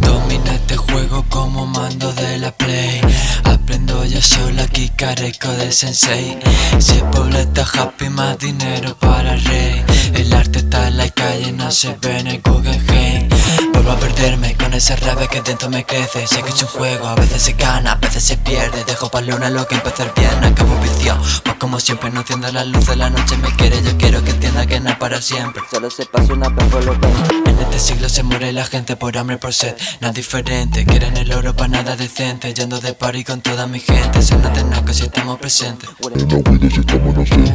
Domina este juego como mando de la play. Aprendo yo solo aquí careco de sensei. Si el está happy más dinero para el rey. El arte está en la calle no se ve en el Guggenheim Vuelvo a perderme con ese rabia que dentro me crece. Sé que es un juego, a veces se gana, a veces se pierde. Dejo pa' luna lo que empezar bien, acabo vicio. Pues como siempre no entiendo la luz de la noche me quiere Yo quiero que para siempre. Solo se pasa una vez por lo En este siglo se muere la gente por hambre, por sed. Nada diferente, quieren el oro para nada decente. Yendo de party con toda mi gente Se nota naco si estamos presentes.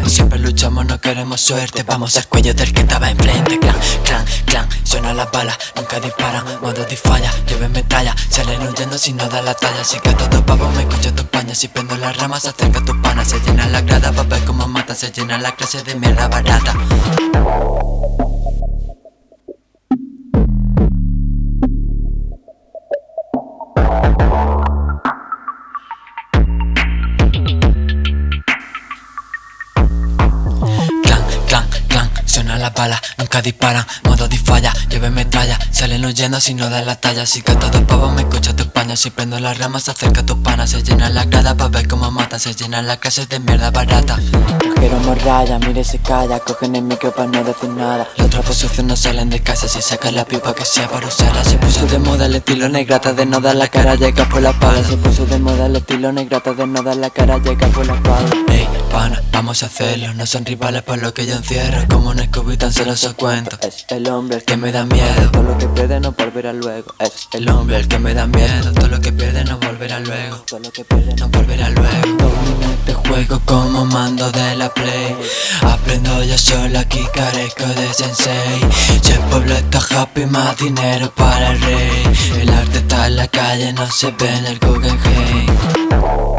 Siempre luchamos, no queremos suerte. Vamos al cuello del que estaba enfrente. Clan, clan, clan, suena la bala. Nunca disparan, modo falla Lleven medalla, salen huyendo si no da la talla. Así que todo pavo me escucha tu paña Si prendo las ramas acerca a tu pana. Se llena la grada pa' ver cómo mata. Se llena la clase de mierda barata あ! La bala, nunca disparan, modo disfalla, lleven metralla, salen huyendo si no dan la talla, si que todo pavo me escucha tu paña, si prendo las ramas acerca a tu pana, se llena la grada pa' ver cómo mata, se llenan las clases de mierda barata. Trajeron morralla, mire se calla, cogen el micro para no decir nada. Los trapos sucios no salen de casa, si sacan la pipa que sea para usarla, se puso de moda el estilo negrata de no dar la cara, llega por la pala, se puso de moda el estilo negrata de no dar la cara, llega por la pala. Ey, pana, vamos a hacerlo, no son rivales por lo que yo encierro, como un y tan solo se cuento Es el hombre el que me da miedo. Todo lo que pierde no volverá luego. Es el hombre el que me da miedo. Todo lo que pierde no volverá luego. Todo lo que pierde no volverá luego. Domino este juego como mando de la play. Aprendo yo solo aquí carezco de sensei. Si el pueblo está happy más dinero para el rey. El arte está en la calle no se ve en el Guggenheim